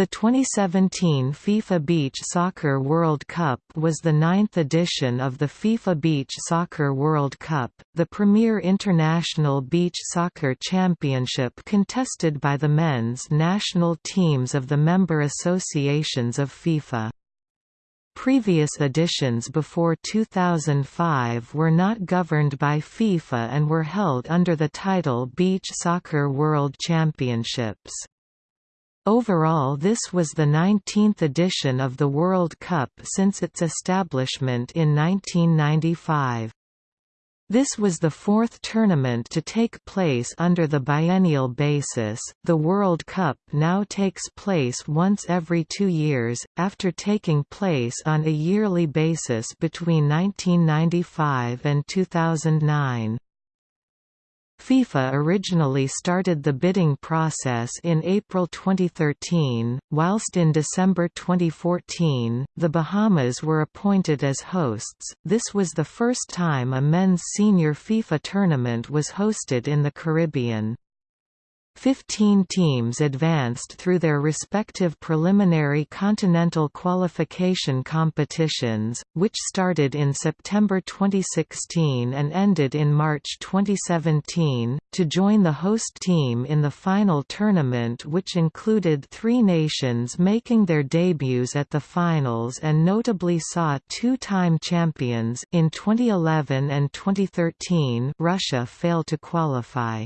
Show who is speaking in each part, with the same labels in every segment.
Speaker 1: The 2017 FIFA Beach Soccer World Cup was the ninth edition of the FIFA Beach Soccer World Cup, the premier international beach soccer championship contested by the men's national teams of the member associations of FIFA. Previous editions before 2005 were not governed by FIFA and were held under the title Beach Soccer World Championships. Overall this was the 19th edition of the World Cup since its establishment in 1995. This was the fourth tournament to take place under the biennial basis. The World Cup now takes place once every two years, after taking place on a yearly basis between 1995 and 2009. FIFA originally started the bidding process in April 2013, whilst in December 2014, the Bahamas were appointed as hosts. This was the first time a men's senior FIFA tournament was hosted in the Caribbean. Fifteen teams advanced through their respective preliminary continental qualification competitions, which started in September 2016 and ended in March 2017, to join the host team in the final tournament which included three nations making their debuts at the finals and notably saw two-time champions in 2011 and 2013 Russia fail to qualify.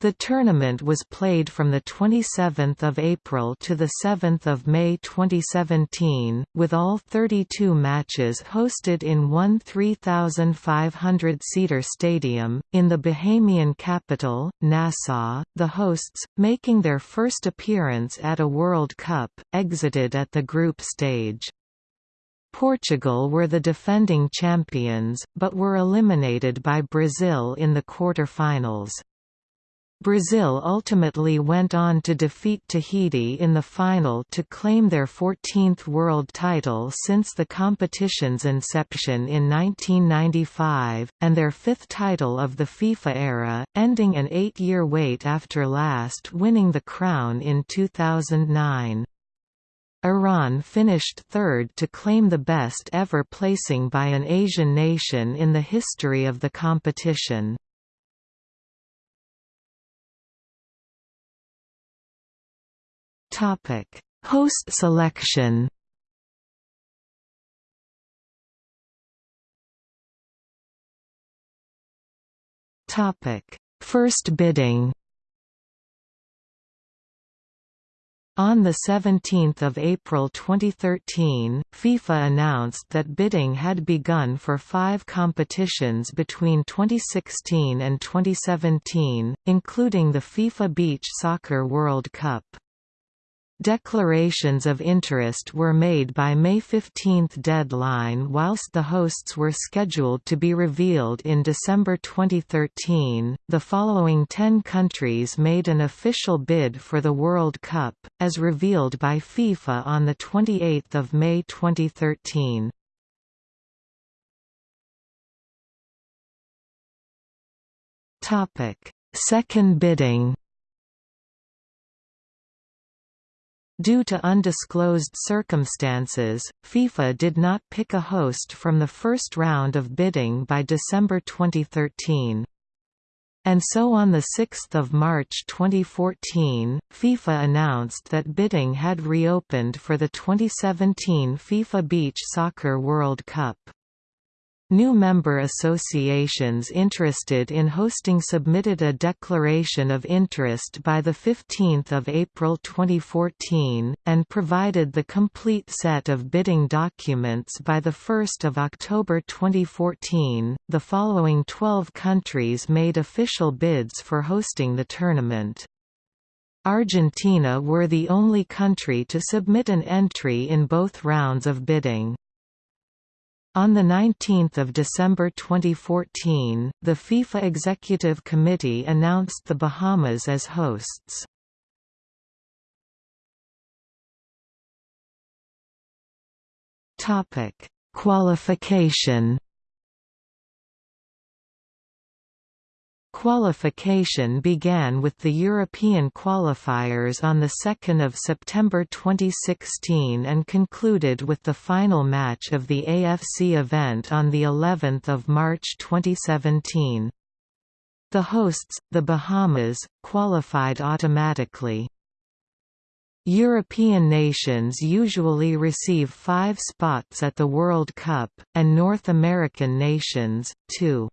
Speaker 1: The tournament was played from 27 April to 7 May 2017, with all 32 matches hosted in one 3,500-seater stadium, in the Bahamian capital, Nassau. The hosts, making their first appearance at a World Cup, exited at the group stage. Portugal were the defending champions, but were eliminated by Brazil in the quarter-finals. Brazil ultimately went on to defeat Tahiti in the final to claim their 14th world title since the competition's inception in 1995, and their fifth title of the FIFA era, ending an eight-year wait after last winning the crown in 2009. Iran finished third to claim the best ever placing by an Asian nation in the history of the competition. Topic: Host selection. Topic: First bidding. On 17 April 2013, FIFA announced that bidding had begun for five competitions between 2016 and 2017, including the FIFA Beach Soccer World Cup. Declarations of interest were made by May 15 deadline whilst the hosts were scheduled to be revealed in December 2013. The following 10 countries made an official bid for the World Cup, as revealed by FIFA on the 28th of May 2013. Topic: Second bidding. Due to undisclosed circumstances, FIFA did not pick a host from the first round of bidding by December 2013. And so on 6 March 2014, FIFA announced that bidding had reopened for the 2017 FIFA Beach Soccer World Cup. New member associations interested in hosting submitted a declaration of interest by 15 April 2014, and provided the complete set of bidding documents by 1 October 2014. The following 12 countries made official bids for hosting the tournament. Argentina were the only country to submit an entry in both rounds of bidding. On 19 December 2014, the FIFA Executive Committee announced the Bahamas as hosts. Qualification Qualification began with the European qualifiers on 2 September 2016 and concluded with the final match of the AFC event on of March 2017. The hosts, the Bahamas, qualified automatically. European nations usually receive five spots at the World Cup, and North American nations, two.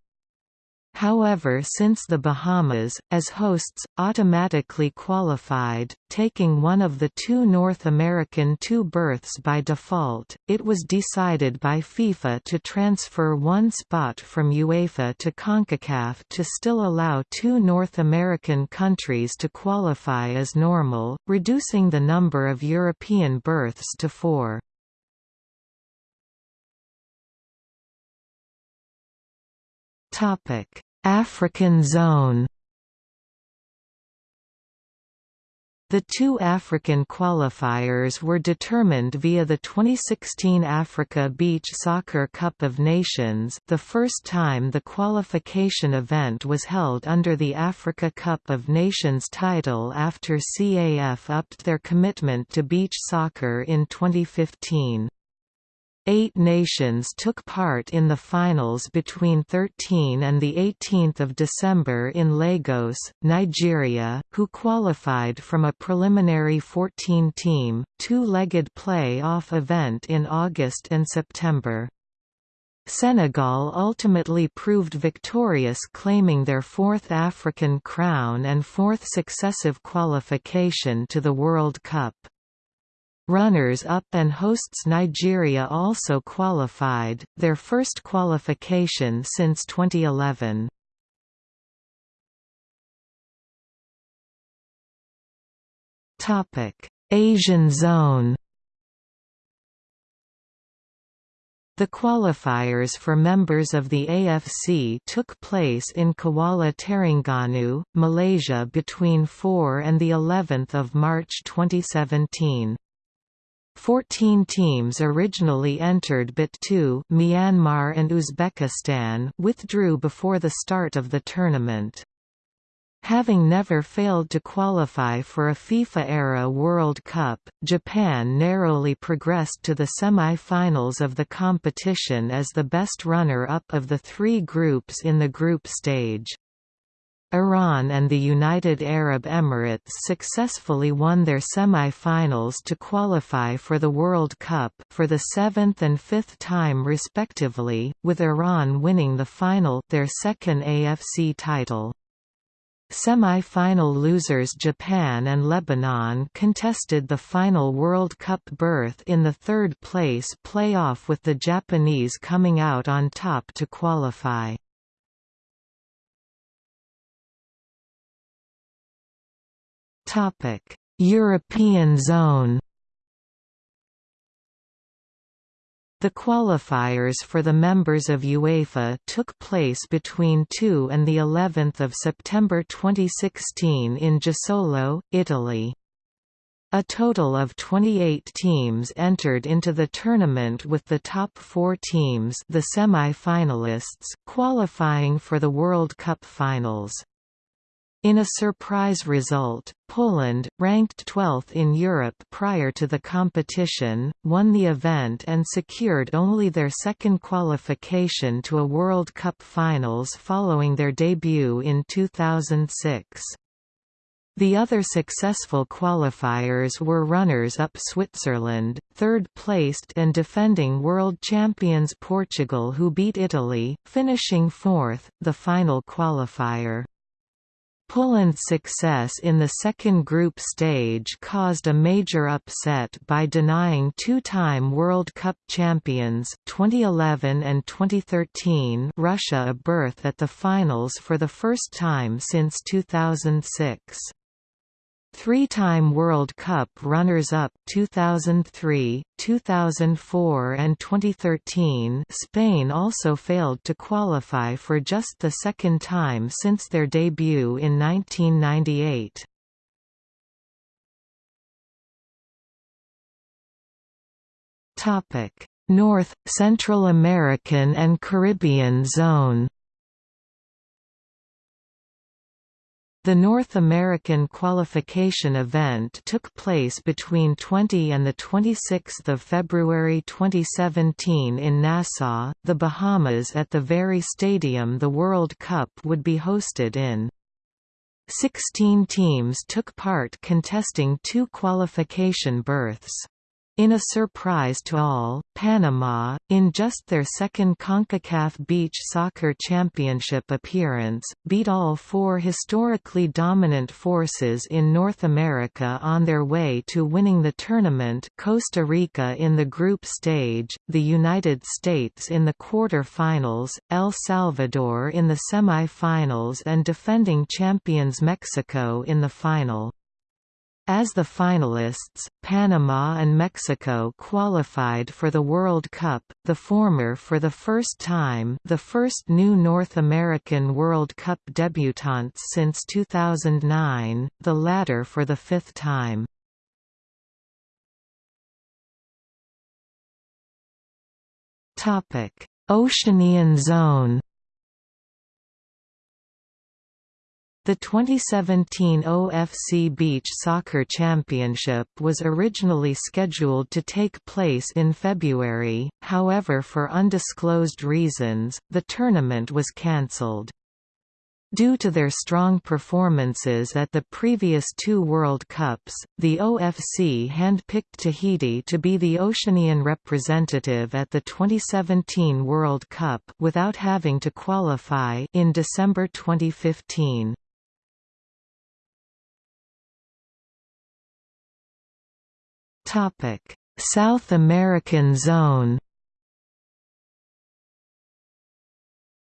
Speaker 1: However since the Bahamas, as hosts, automatically qualified, taking one of the two North American two berths by default, it was decided by FIFA to transfer one spot from UEFA to CONCACAF to still allow two North American countries to qualify as normal, reducing the number of European berths to four. African zone The two African qualifiers were determined via the 2016 Africa Beach Soccer Cup of Nations the first time the qualification event was held under the Africa Cup of Nations title after CAF upped their commitment to beach soccer in 2015. Eight nations took part in the finals between 13 and 18 December in Lagos, Nigeria, who qualified from a preliminary 14-team, two-legged play-off event in August and September. Senegal ultimately proved victorious claiming their fourth African crown and fourth successive qualification to the World Cup. Runners-up and hosts Nigeria also qualified, their first qualification since 2011. Asian zone The qualifiers for members of the AFC took place in Kuala Terengganu, Malaysia between 4 and the 11th of March 2017. Fourteen teams originally entered but two Myanmar and Uzbekistan withdrew before the start of the tournament. Having never failed to qualify for a FIFA-era World Cup, Japan narrowly progressed to the semi-finals of the competition as the best runner-up of the three groups in the group stage. Iran and the United Arab Emirates successfully won their semi-finals to qualify for the World Cup for the seventh and fifth time respectively, with Iran winning the final their second AFC title. Semi-final losers Japan and Lebanon contested the final World Cup berth in the third place playoff with the Japanese coming out on top to qualify. European zone. The qualifiers for the members of UEFA took place between 2 and the 11th of September 2016 in Jesolo, Italy. A total of 28 teams entered into the tournament with the top 4 teams, the semi-finalists, qualifying for the World Cup finals. In a surprise result, Poland, ranked 12th in Europe prior to the competition, won the event and secured only their second qualification to a World Cup finals following their debut in 2006. The other successful qualifiers were runners-up Switzerland, third-placed and defending world champions Portugal who beat Italy, finishing fourth, the final qualifier. Poland's success in the second group stage caused a major upset by denying two-time World Cup champions 2011 and 2013 Russia a berth at the finals for the first time since 2006. Three-time World Cup runners-up 2003, 2004 and 2013 Spain also failed to qualify for just the second time since their debut in 1998. North, Central American and Caribbean zone The North American qualification event took place between 20 and 26 February 2017 in Nassau, the Bahamas at the very stadium the World Cup would be hosted in. Sixteen teams took part contesting two qualification berths. In a surprise to all, Panama, in just their second CONCACAF Beach Soccer Championship appearance, beat all four historically dominant forces in North America on their way to winning the tournament Costa Rica in the group stage, the United States in the quarter-finals, El Salvador in the semi-finals and defending champions Mexico in the final. As the finalists, Panama and Mexico qualified for the World Cup, the former for the first time the first new North American World Cup debutantes since 2009, the latter for the fifth time. Oceanian zone The 2017 OFC Beach Soccer Championship was originally scheduled to take place in February, however for undisclosed reasons, the tournament was cancelled. Due to their strong performances at the previous two World Cups, the OFC handpicked Tahiti to be the Oceanian representative at the 2017 World Cup without having to qualify in December 2015. Topic: South American Zone.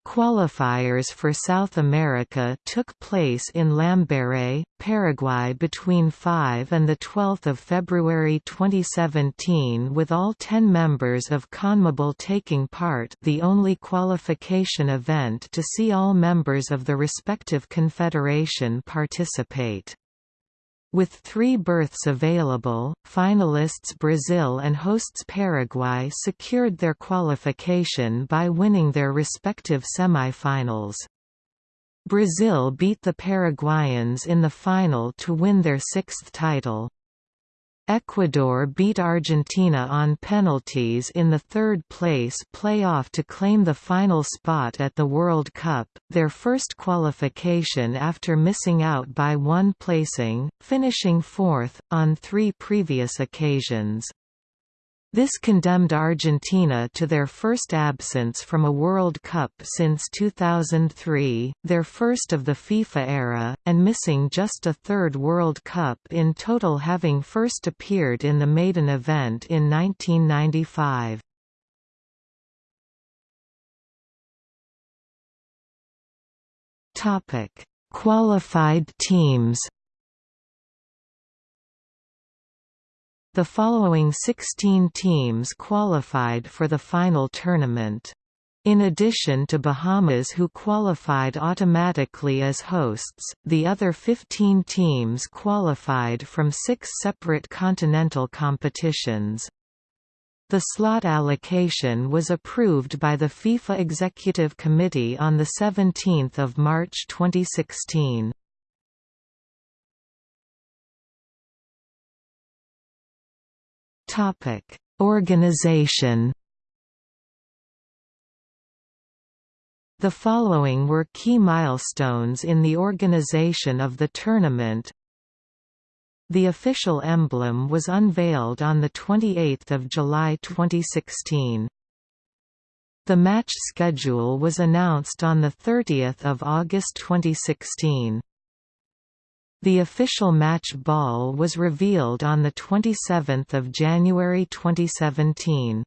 Speaker 1: Qualifiers for South America took place in Lambaré, Paraguay between 5 and 12 February 2017 with all 10 members of CONMEBOL taking part the only qualification event to see all members of the respective confederation participate. With three berths available, finalists Brazil and hosts Paraguay secured their qualification by winning their respective semifinals. Brazil beat the Paraguayans in the final to win their sixth title. Ecuador beat Argentina on penalties in the third-place playoff to claim the final spot at the World Cup, their first qualification after missing out by one placing, finishing fourth, on three previous occasions. This condemned Argentina to their first absence from a World Cup since 2003, their first of the FIFA era, and missing just a third World Cup in total having first appeared in the maiden event in 1995. Qualified teams The following 16 teams qualified for the final tournament. In addition to Bahamas who qualified automatically as hosts, the other 15 teams qualified from six separate continental competitions. The slot allocation was approved by the FIFA Executive Committee on 17 March 2016. Topic: Organization. The following were key milestones in the organization of the tournament. The official emblem was unveiled on 28 July 2016. The match schedule was announced on 30 August 2016. The official match ball was revealed on 27 January 2017.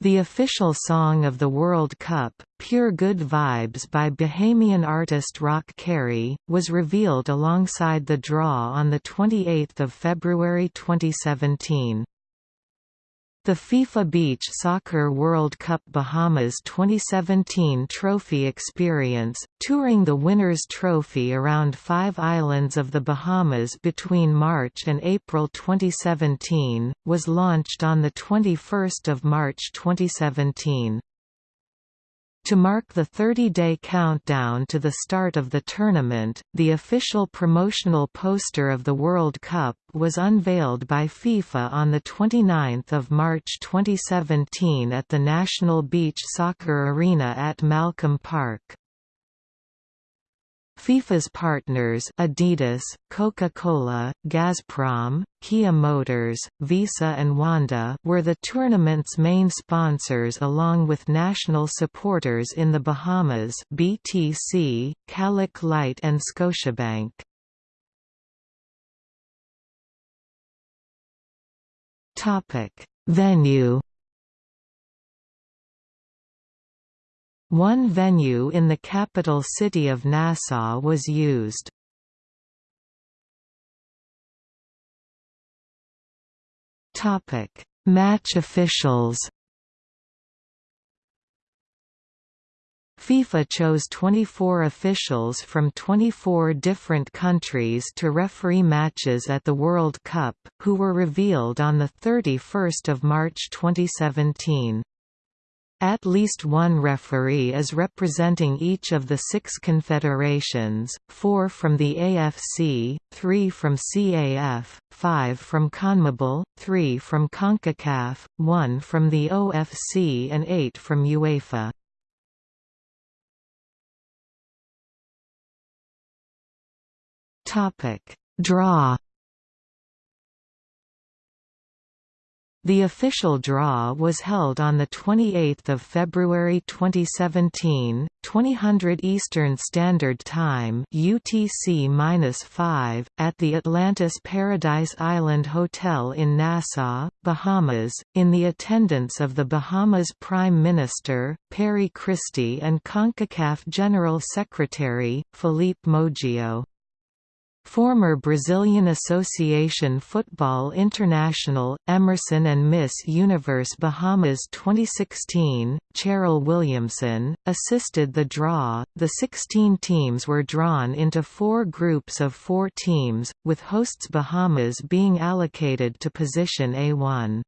Speaker 1: The official song of the World Cup, Pure Good Vibes by Bahamian artist Rik Carey, was revealed alongside the draw on 28 February 2017. The FIFA Beach Soccer World Cup Bahamas 2017 Trophy Experience, touring the Winners' Trophy around five islands of the Bahamas between March and April 2017, was launched on 21 March 2017. To mark the 30-day countdown to the start of the tournament, the official promotional poster of the World Cup was unveiled by FIFA on 29 March 2017 at the National Beach Soccer Arena at Malcolm Park. FIFA's partners Adidas, Coca-Cola, Gazprom, Kia Motors, Visa and Wanda were the tournament's main sponsors along with national supporters in the Bahamas BTC, Kalik Light and Scotiabank. Venue One venue in the capital city of Nassau was used. Match officials FIFA chose 24 officials from 24 different countries to referee matches at the World Cup, who were revealed on 31 March 2017. At least one referee is representing each of the six confederations, four from the AFC, three from CAF, five from CONMEBOL, three from CONCACAF, one from the OFC and eight from UEFA. Draw The official draw was held on 28 February 2017, 2000 Eastern Standard Time UTC-5, at the Atlantis Paradise Island Hotel in Nassau, Bahamas, in the attendance of the Bahamas Prime Minister, Perry Christie and CONCACAF General Secretary, Philippe Moggio. Former Brazilian Association Football International, Emerson and Miss Universe Bahamas 2016, Cherell Williamson, assisted the draw. The 16 teams were drawn into four groups of four teams, with hosts Bahamas being allocated to position A1.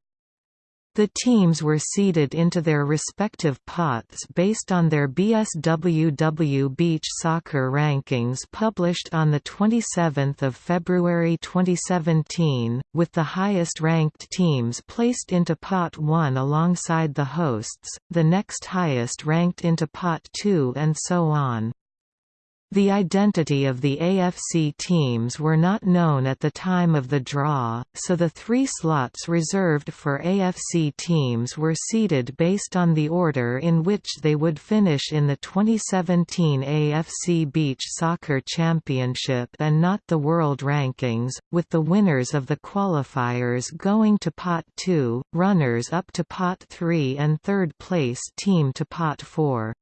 Speaker 1: The teams were seeded into their respective pots based on their BSWW Beach Soccer rankings published on 27 February 2017, with the highest-ranked teams placed into Pot 1 alongside the hosts, the next highest ranked into Pot 2 and so on. The identity of the AFC teams were not known at the time of the draw, so the three slots reserved for AFC teams were seeded based on the order in which they would finish in the 2017 AFC Beach Soccer Championship and not the world rankings, with the winners of the qualifiers going to Pot 2, runners up to Pot 3 and third place team to Pot 4.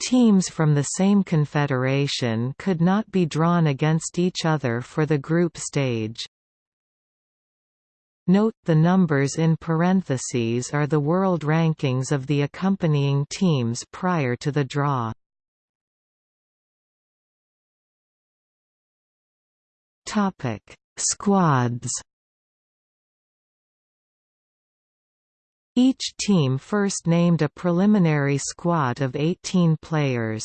Speaker 1: Teams from the same confederation could not be drawn against each other for the group stage. Note the numbers in parentheses are the world rankings of the accompanying teams prior to the draw. Topic: Squads Each team first named a preliminary squad of 18 players.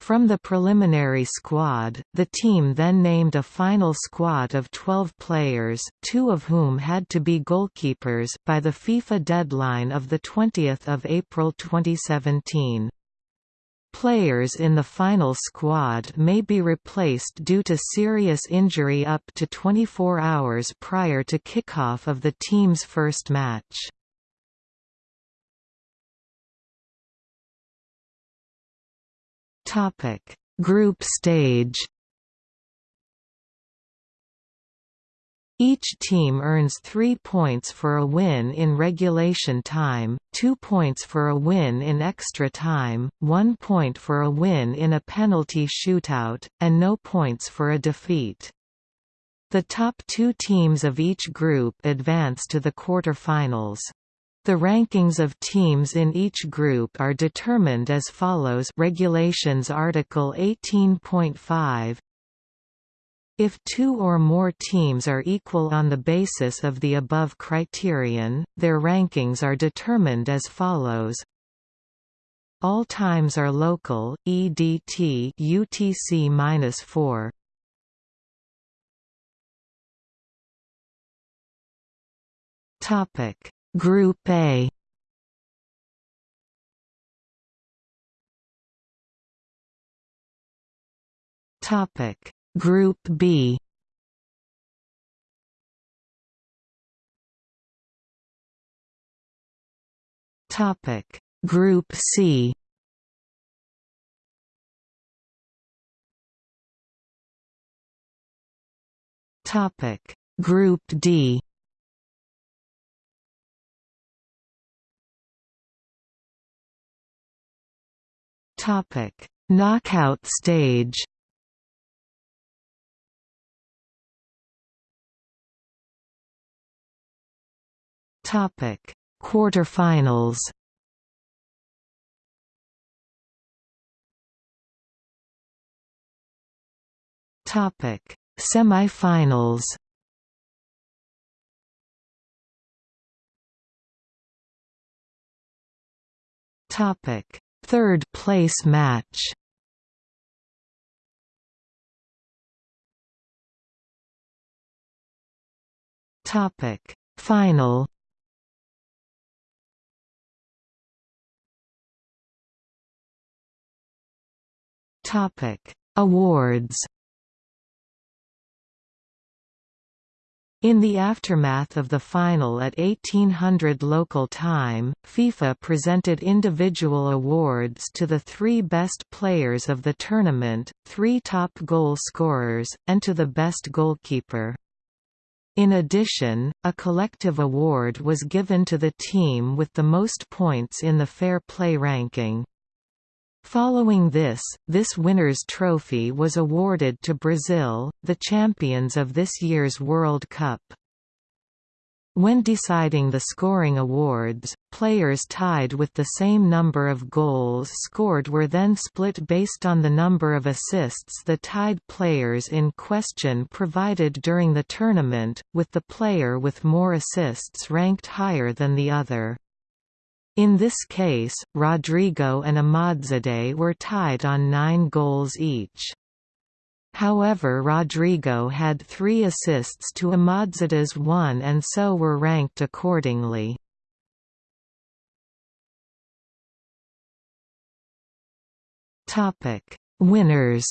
Speaker 1: From the preliminary squad, the team then named a final squad of 12 players, two of whom had to be goalkeepers by the FIFA deadline of 20 April 2017. Players in the final squad may be replaced due to serious injury up to 24 hours prior to kickoff of the team's first match. Topic: Group stage. Each team earns 3 points for a win in regulation time, 2 points for a win in extra time, 1 point for a win in a penalty shootout, and no points for a defeat. The top two teams of each group advance to the quarter-finals. The rankings of teams in each group are determined as follows Regulations Article 18.5 If two or more teams are equal on the basis of the above criterion, their rankings are determined as follows All times are local. EDT UTC-4. Topic Group A. Topic. Group B. Topic. Group C. Topic. Group D Topic. Knockout stage Topic. Quarterfinals Topic. Semifinals Topic Third place match. Topic. Final. Topic. Awards In the aftermath of the final at 1800 local time, FIFA presented individual awards to the three best players of the tournament, three top goal scorers, and to the best goalkeeper. In addition, a collective award was given to the team with the most points in the fair play ranking. Following this, this winner's trophy was awarded to Brazil, the champions of this year's World Cup. When deciding the scoring awards, players tied with the same number of goals scored were then split based on the number of assists the tied players in question provided during the tournament, with the player with more assists ranked higher than the other. In this case, Rodrigo and Ahmadzadeh were tied on nine goals each. However Rodrigo had three assists to Ahmadzadeh's one and so were ranked accordingly. Winners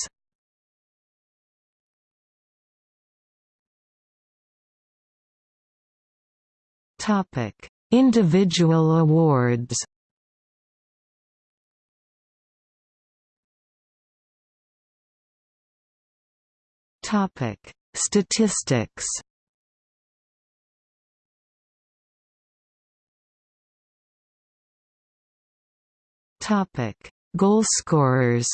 Speaker 1: Topic Individual awards Topic: Statistics. Topic: Goalscorers.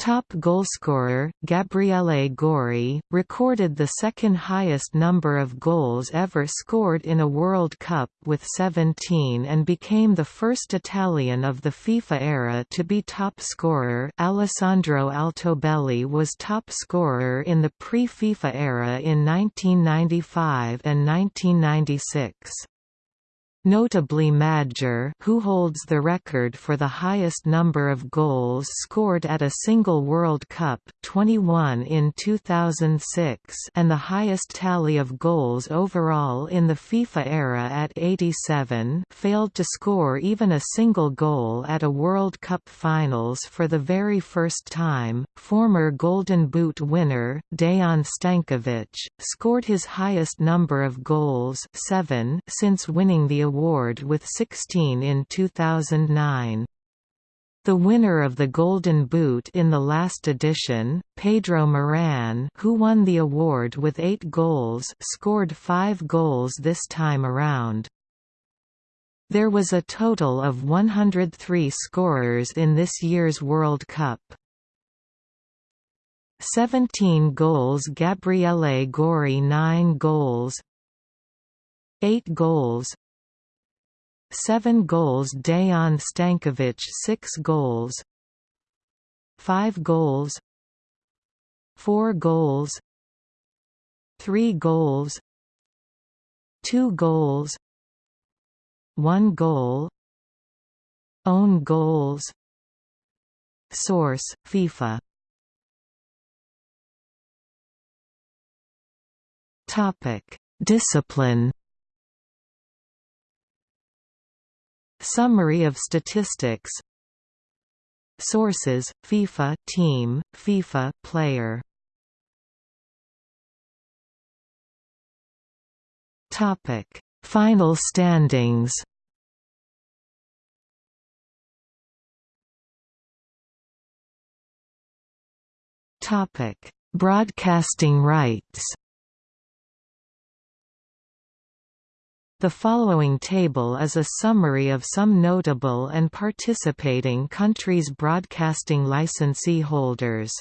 Speaker 1: Top goalscorer, Gabriele Gori, recorded the second highest number of goals ever scored in a World Cup with 17 and became the first Italian of the FIFA era to be top scorer Alessandro Altobelli was top scorer in the pre-FIFA era in 1995 and 1996. Notably Madjer who holds the record for the highest number of goals scored at a single World Cup 21 in 2006 and the highest tally of goals overall in the FIFA era at 87 failed to score even a single goal at a World Cup finals for the very first time. Former Golden Boot winner, Dejan Stankovic, scored his highest number of goals 7 since winning the award with 16 in 2009. The winner of the Golden Boot in the last edition, Pedro Moran who won the award with eight goals scored five goals this time around. There was a total of 103 scorers in this year's World Cup. 17 goals Gabriele Gori 9 goals 8 goals 7 goals Dejan Stankovic 6 goals 5 goals 4 goals 3 goals 2 goals 1 goal Own goals Source, FIFA Topic: Discipline. Summary of statistics. Sources: FIFA team, FIFA player. Topic: Final standings. Topic: Broadcasting rights. The following table is a summary of some notable and participating countries' broadcasting licensee holders.